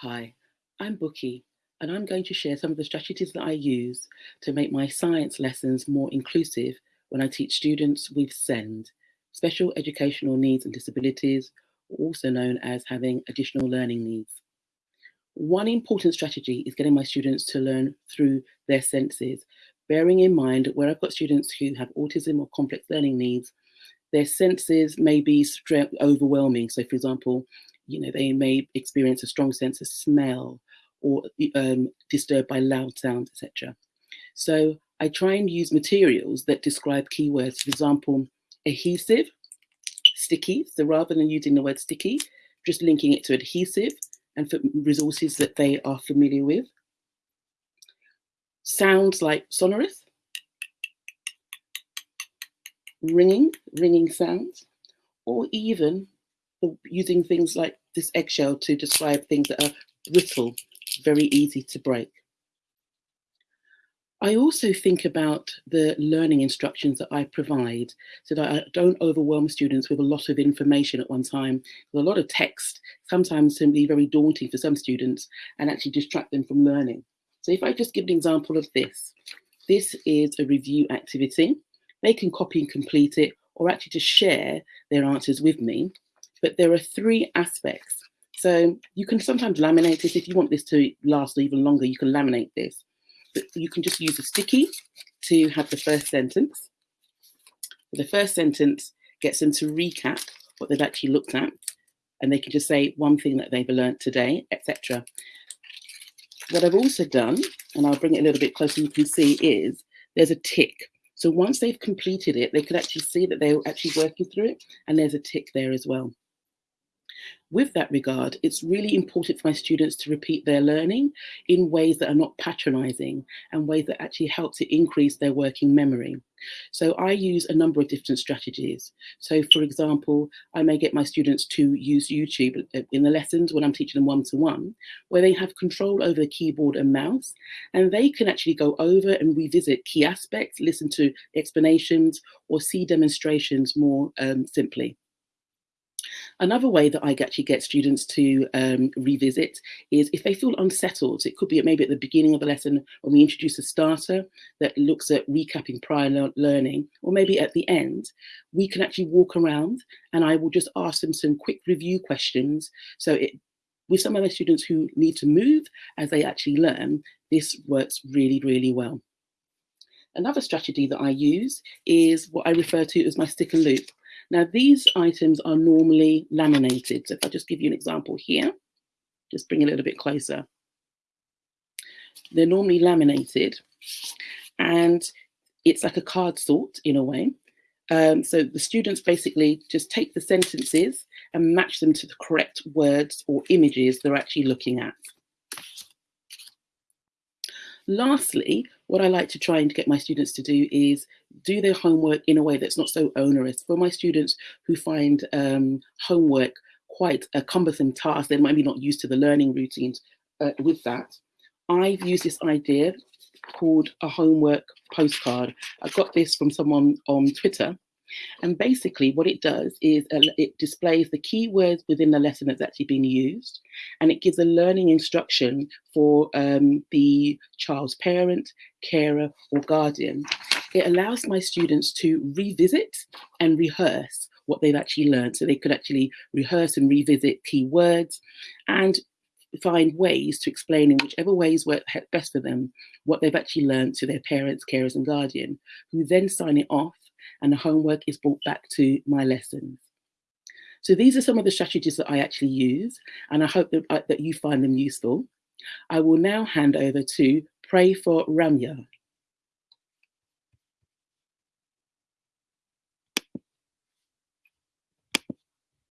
Hi, I'm Bukky, and I'm going to share some of the strategies that I use to make my science lessons more inclusive when I teach students with SEND, Special Educational Needs and Disabilities, also known as having additional learning needs. One important strategy is getting my students to learn through their senses, bearing in mind where I've got students who have autism or complex learning needs, their senses may be overwhelming. So for example, you know, they may experience a strong sense of smell or um, disturbed by loud sounds, etc. So I try and use materials that describe keywords. For example, adhesive, sticky. So rather than using the word sticky, just linking it to adhesive and for resources that they are familiar with. Sounds like sonorous, ringing, ringing sounds, or even using things like this eggshell to describe things that are brittle, very easy to break. I also think about the learning instructions that I provide so that I don't overwhelm students with a lot of information at one time. With A lot of text sometimes can be very daunting for some students and actually distract them from learning. So if I just give an example of this, this is a review activity. They can copy and complete it or actually just share their answers with me but there are three aspects. So you can sometimes laminate this. If you want this to last even longer, you can laminate this. But you can just use a sticky to have the first sentence. The first sentence gets them to recap what they've actually looked at, and they can just say one thing that they've learned today, etc. What I've also done, and I'll bring it a little bit closer, you can see is there's a tick. So once they've completed it, they can actually see that they're actually working through it, and there's a tick there as well. With that regard, it's really important for my students to repeat their learning in ways that are not patronizing and ways that actually help to increase their working memory. So I use a number of different strategies. So for example, I may get my students to use YouTube in the lessons when I'm teaching them one-to-one, -one, where they have control over the keyboard and mouse, and they can actually go over and revisit key aspects, listen to explanations, or see demonstrations more um, simply. Another way that I actually get students to um, revisit is if they feel unsettled, it could be maybe at the beginning of the lesson when we introduce a starter that looks at recapping prior le learning, or maybe at the end, we can actually walk around and I will just ask them some quick review questions. So it, with some of the students who need to move as they actually learn, this works really, really well. Another strategy that I use is what I refer to as my stick and loop. Now these items are normally laminated. So if I just give you an example here, just bring a little bit closer. They're normally laminated and it's like a card sort in a way. Um, so the students basically just take the sentences and match them to the correct words or images they're actually looking at. Lastly, what I like to try and get my students to do is do their homework in a way that's not so onerous. For my students who find um, homework quite a cumbersome task, they might be not used to the learning routines uh, with that. I've used this idea called a homework postcard. I got this from someone on Twitter and basically what it does is it displays the keywords within the lesson that's actually being used and it gives a learning instruction for um, the child's parent, carer or guardian. It allows my students to revisit and rehearse what they've actually learned. So they could actually rehearse and revisit keywords and find ways to explain in whichever ways work best for them what they've actually learned to their parents, carers and guardian, who then sign it off and the homework is brought back to my lessons. So these are some of the strategies that I actually use, and I hope that, uh, that you find them useful. I will now hand over to Pray for Ramya.